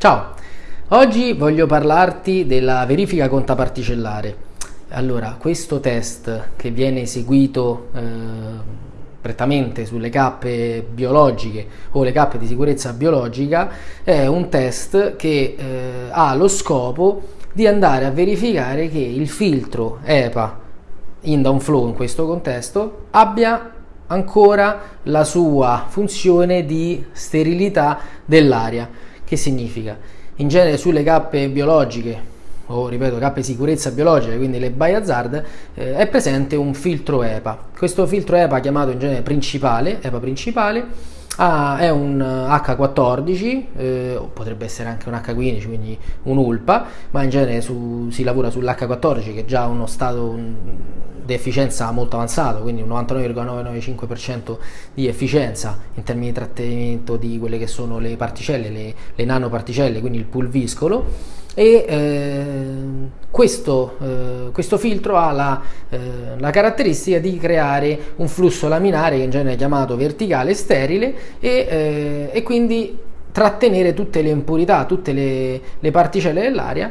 Ciao, oggi voglio parlarti della verifica contaparticellare. Allora, questo test che viene eseguito eh, prettamente sulle cappe biologiche o le cappe di sicurezza biologica è un test che eh, ha lo scopo di andare a verificare che il filtro EPA in downflow in questo contesto abbia ancora la sua funzione di sterilità dell'aria che significa? In genere sulle cappe biologiche o ripeto cappe sicurezza biologica, quindi le biohazard, eh, è presente un filtro EPA. Questo filtro EPA chiamato in genere principale, EPA principale, ah, è un H14, eh, potrebbe essere anche un H15, quindi un ULPA, ma in genere su, si lavora sull'H14 che è già uno stato di efficienza molto avanzato, quindi un 99,995% di efficienza in termini di trattenimento di quelle che sono le particelle, le, le nanoparticelle, quindi il pulviscolo e eh, questo, eh, questo, filtro ha la, eh, la, caratteristica di creare un flusso laminare che in genere è chiamato verticale sterile e, eh, e quindi trattenere tutte le impurità, tutte le, le particelle dell'aria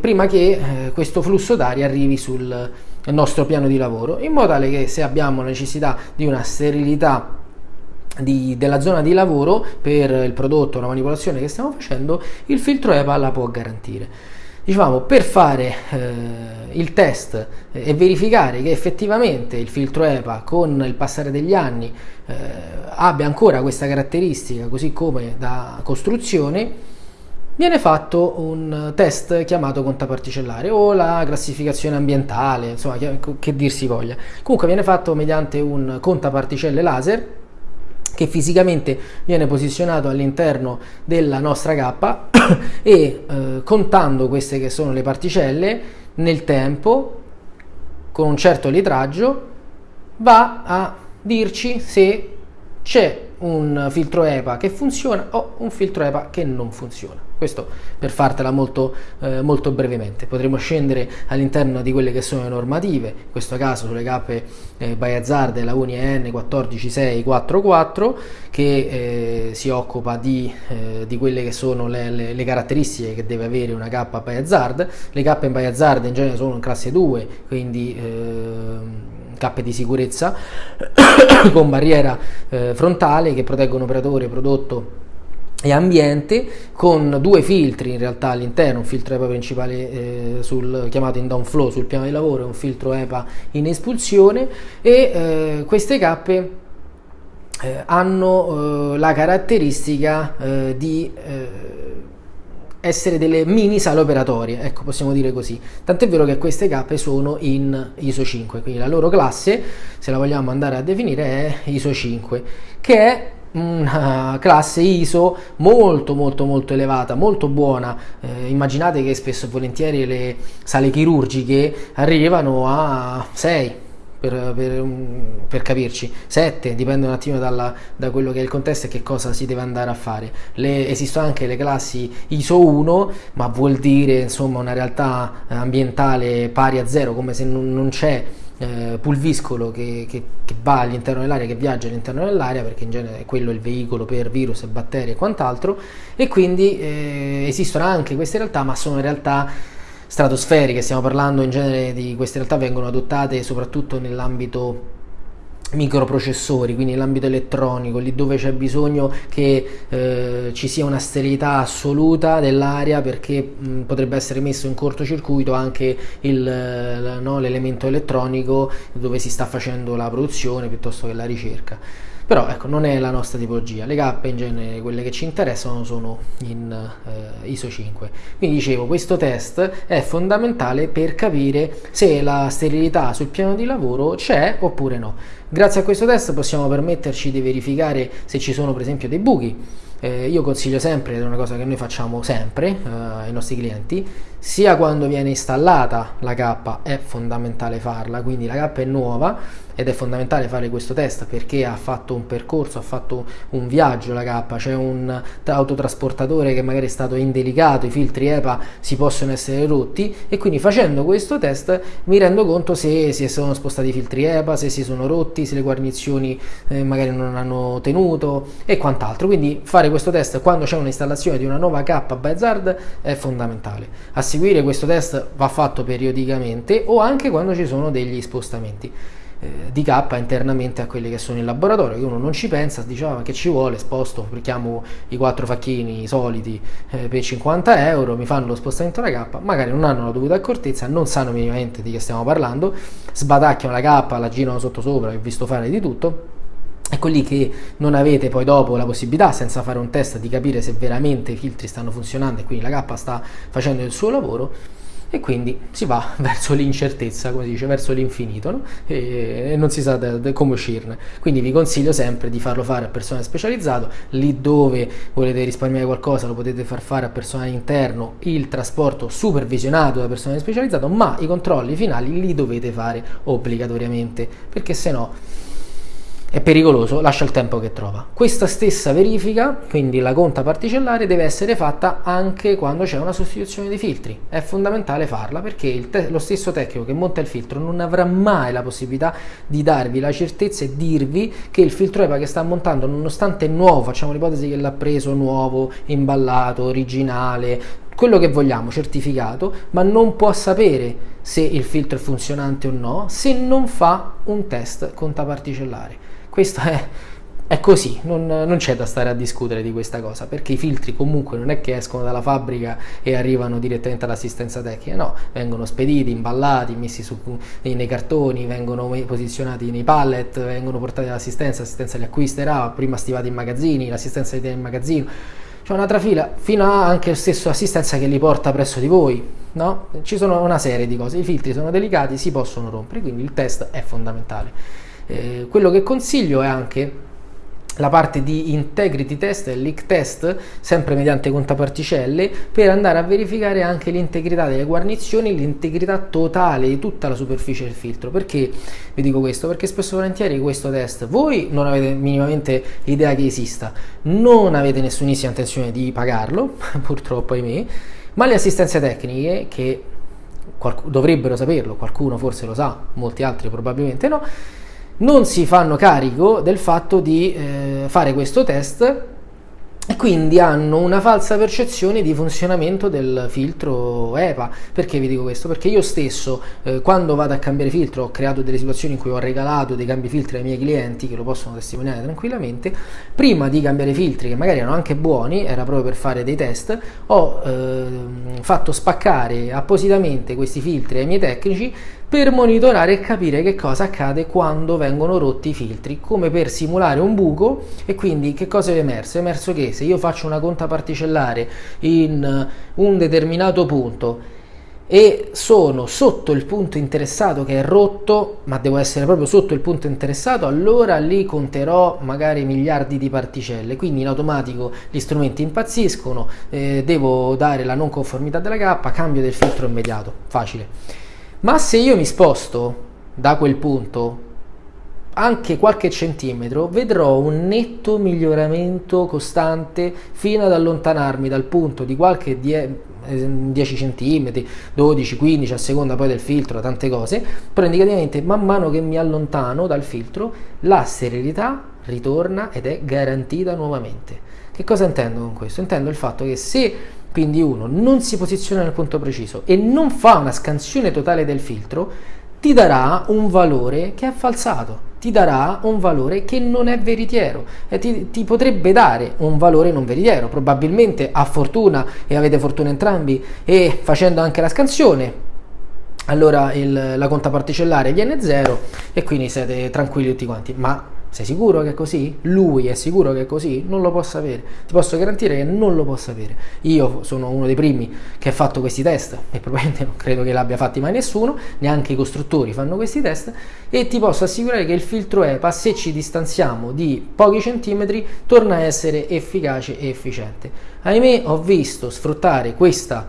prima che eh, questo flusso d'aria arrivi sul nostro piano di lavoro, in modo tale che se abbiamo necessità di una sterilità di, della zona di lavoro per il prodotto, la manipolazione che stiamo facendo, il filtro EPA la può garantire. Diciamo, per fare eh, il test eh, e verificare che effettivamente il filtro EPA con il passare degli anni eh, abbia ancora questa caratteristica, così come da costruzione, viene fatto un test chiamato contaparticellare o la classificazione ambientale, insomma, che, che dir si voglia. Comunque viene fatto mediante un contaparticelle laser che fisicamente viene posizionato all'interno della nostra cappa e eh, contando queste che sono le particelle nel tempo con un certo litraggio va a dirci se c'è un filtro EPA che funziona o un filtro EPA che non funziona. Questo per fartela molto, eh, molto brevemente. Potremo scendere all'interno di quelle che sono le normative, in questo caso sulle cappe eh, by Hazard la UNI EN 14644 che eh, si occupa di, eh, di, quelle che sono le, le, le, caratteristiche che deve avere una cappa by Hazard. Le cappe by Hazard in genere sono in classe 2, quindi ehm, cappe di sicurezza con barriera eh, frontale che proteggono operatore, prodotto e ambiente con due filtri in realtà all'interno, un filtro EPA principale eh, sul, chiamato in downflow sul piano di lavoro e un filtro EPA in espulsione e eh, queste cappe eh, hanno eh, la caratteristica eh, di essere delle mini sale operatorie, ecco possiamo dire così. Tant'è vero che queste cappe sono in ISO 5, quindi la loro classe, se la vogliamo andare a definire, è ISO 5, che è una classe ISO molto molto molto elevata, molto buona. Eh, immaginate che spesso e volentieri le sale chirurgiche arrivano a 6, per, per, per, capirci, 7, dipende un attimo dalla, da quello che è il contesto e che cosa si deve andare a fare. Le, esistono anche le classi ISO 1, ma vuol dire insomma una realtà ambientale pari a zero, come se non, non c'è eh, pulviscolo che, che, che va all'interno dell'aria, che viaggia all'interno dell'aria, perché in genere quello è il veicolo per virus e batteri e quant'altro, e quindi eh, esistono anche queste realtà, ma sono realtà stratosferiche, stiamo parlando in genere di queste realtà vengono adottate soprattutto nell'ambito microprocessori, quindi nell'ambito elettronico, lì dove c'è bisogno che eh, ci sia una sterilità assoluta dell'aria perché mh, potrebbe essere messo in cortocircuito anche il, no, l'elemento elettronico dove si sta facendo la produzione piuttosto che la ricerca però ecco non è la nostra tipologia. Le cappe in genere quelle che ci interessano sono in eh, ISO 5 quindi dicevo questo test è fondamentale per capire se la sterilità sul piano di lavoro c'è oppure no. Grazie a questo test possiamo permetterci di verificare se ci sono per esempio dei buchi. Eh, io consiglio sempre, è una cosa che noi facciamo sempre eh, ai nostri clienti, sia quando viene installata la cappa è fondamentale farla, quindi la cappa è nuova, ed è fondamentale fare questo test perché ha fatto un percorso, ha fatto un viaggio la K, c'è un autotrasportatore che magari è stato indelicato, i filtri EPA si possono essere rotti e quindi facendo questo test mi rendo conto se si sono spostati i filtri EPA, se si sono rotti, se le guarnizioni eh, magari non hanno tenuto e quant'altro. Quindi fare questo test quando c'è un'installazione di una nuova K by Zard è fondamentale. A seguire questo test va fatto periodicamente o anche quando ci sono degli spostamenti. Eh, di K internamente a quelli che sono in laboratorio, che uno non ci pensa, dice ah, che ci vuole, sposto, richiamo i quattro facchini soliti eh, per 50 euro, mi fanno lo spostamento della K, magari non hanno la dovuta accortezza, non sanno minimamente di che stiamo parlando, sbatacchiano la K, la girano sotto sopra, ho visto fare di tutto, Ecco lì che non avete poi dopo la possibilità, senza fare un test, di capire se veramente i filtri stanno funzionando e quindi la K sta facendo il suo lavoro e quindi si va verso l'incertezza, come si dice, verso l'infinito no? e, e, non si sa de, de come uscirne. Quindi vi consiglio sempre di farlo fare a personale specializzato, lì dove volete risparmiare qualcosa lo potete far fare a personale interno, il trasporto supervisionato da personale specializzato, ma i controlli finali li dovete fare obbligatoriamente, perché se no è pericoloso, lascia il tempo che trova. Questa stessa verifica, quindi la conta particellare, deve essere fatta anche quando c'è una sostituzione di filtri. È fondamentale farla perché lo stesso tecnico che monta il filtro non avrà mai la possibilità di darvi la certezza e dirvi che il filtro EPA che sta montando, nonostante è nuovo, facciamo l'ipotesi che l'ha preso nuovo, imballato, originale, quello che vogliamo, certificato, ma non può sapere se il filtro è funzionante o no se non fa un test conta particellare. Questo è, è così, non, non, c'è da stare a discutere di questa cosa, perché i filtri comunque non è che escono dalla fabbrica e arrivano direttamente all'assistenza tecnica, no, vengono spediti, imballati, messi su, nei cartoni, vengono posizionati nei pallet, vengono portati all'assistenza, l'assistenza li acquisterà, prima stivati in magazzini, l'assistenza li tiene in magazzino, c'è un'altra fila, fino a anche lo stesso assistenza che li porta presso di voi, no? Ci sono una serie di cose, i filtri sono delicati, si possono rompere, quindi il test è fondamentale. Eh, quello che consiglio è anche la parte di integrity test e leak test, sempre mediante contaparticelle, per andare a verificare anche l'integrità delle guarnizioni, l'integrità totale di tutta la superficie del filtro. Perché vi dico questo? Perché spesso e volentieri questo test voi non avete minimamente idea che esista, non avete nessunissima intenzione di pagarlo, purtroppo ahimè, ma le assistenze tecniche che dovrebbero saperlo, qualcuno forse lo sa, molti altri probabilmente no, non si fanno carico del fatto di eh, fare questo test e quindi hanno una falsa percezione di funzionamento del filtro EPA. Perché vi dico questo? Perché io stesso, eh, quando vado a cambiare filtro, ho creato delle situazioni in cui ho regalato dei cambi filtri ai miei clienti che lo possono testimoniare tranquillamente. Prima di cambiare filtri, che magari erano anche buoni, era proprio per fare dei test, ho eh, fatto spaccare appositamente questi filtri ai miei tecnici per monitorare e capire che cosa accade quando vengono rotti i filtri, come per simulare un buco e quindi che cosa è emerso? È emerso che se io faccio una conta particellare in un determinato punto e sono sotto il punto interessato che è rotto, ma devo essere proprio sotto il punto interessato, allora lì conterò magari miliardi di particelle, quindi in automatico gli strumenti impazziscono, eh, devo dare la non conformità della K, cambio del filtro immediato, facile. Ma se io mi sposto da quel punto anche qualche centimetro, vedrò un netto miglioramento costante fino ad allontanarmi dal punto di qualche 10 cm, 12, 15 a seconda poi del filtro, tante cose, però indicativamente man mano che mi allontano dal filtro la serenità ritorna ed è garantita nuovamente. Che cosa intendo con questo? Intendo il fatto che se quindi uno non si posiziona nel punto preciso e non fa una scansione totale del filtro, ti darà un valore che è falsato, ti darà un valore che non è veritiero e ti, ti potrebbe dare un valore non veritiero, probabilmente a fortuna e avete fortuna entrambi. E facendo anche la scansione allora il, la conta particellare viene zero e quindi siete tranquilli tutti quanti, ma sei sicuro che è così? Lui è sicuro che è così? Non lo può sapere. Ti posso garantire che non lo può sapere. Io sono uno dei primi che ha fatto questi test e probabilmente non credo che l'abbia fatti mai nessuno, neanche i costruttori fanno questi test e ti posso assicurare che il filtro EPA, se ci distanziamo di pochi centimetri, torna a essere efficace e efficiente. Ahimè, ho visto sfruttare questa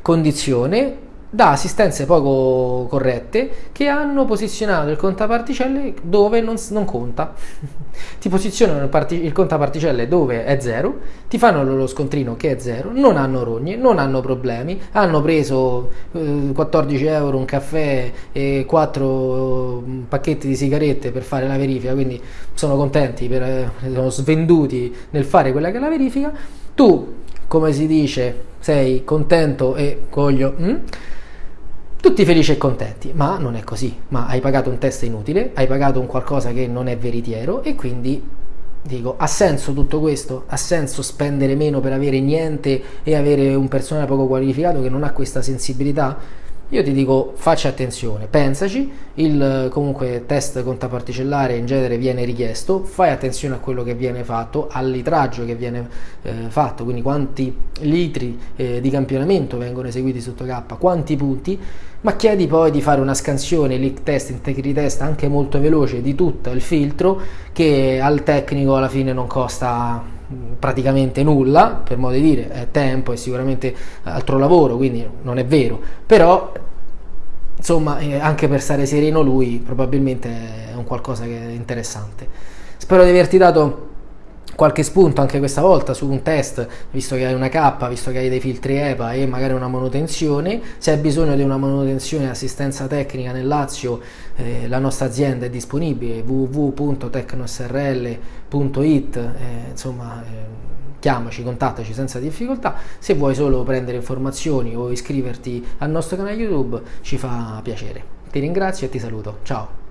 condizione da assistenze poco corrette che hanno posizionato il contaparticelle dove non, non conta. ti posizionano il, parti, il contaparticelle dove è 0, ti fanno lo scontrino che è 0, non hanno rogne, non hanno problemi, hanno preso eh, 14 euro un caffè e 4 mm, pacchetti di sigarette per fare la verifica, quindi sono contenti, per, eh, sono svenduti nel fare quella che è la verifica. Tu, come si dice, sei contento e coglio... Mm? Tutti felici e contenti, ma non è così, ma hai pagato un test inutile, hai pagato un qualcosa che non è veritiero e quindi dico, ha senso tutto questo? Ha senso spendere meno per avere niente e avere un personale poco qualificato che non ha questa sensibilità? Io ti dico faccia attenzione, pensaci, il comunque test contaparticellare in genere viene richiesto, fai attenzione a quello che viene fatto, al litraggio che viene eh, fatto, quindi quanti litri eh, di campionamento vengono eseguiti sotto K, quanti punti, ma chiedi poi di fare una scansione, leak test, integrity test anche molto veloce di tutto il filtro che al tecnico alla fine non costa praticamente nulla, per modo di dire, è tempo e sicuramente altro lavoro, quindi non è vero, però insomma eh, anche per stare sereno lui probabilmente è un qualcosa che è interessante. Spero di averti dato qualche spunto anche questa volta su un test, visto che hai una K, visto che hai dei filtri EPA e magari una manutenzione, se hai bisogno di una manutenzione e assistenza tecnica nel Lazio, eh, la nostra azienda è disponibile, www.tecnosrl.it, eh, insomma... Eh, chiamaci, contattaci senza difficoltà. Se vuoi solo prendere informazioni o iscriverti al nostro canale YouTube, ci fa piacere. Ti ringrazio e ti saluto. Ciao!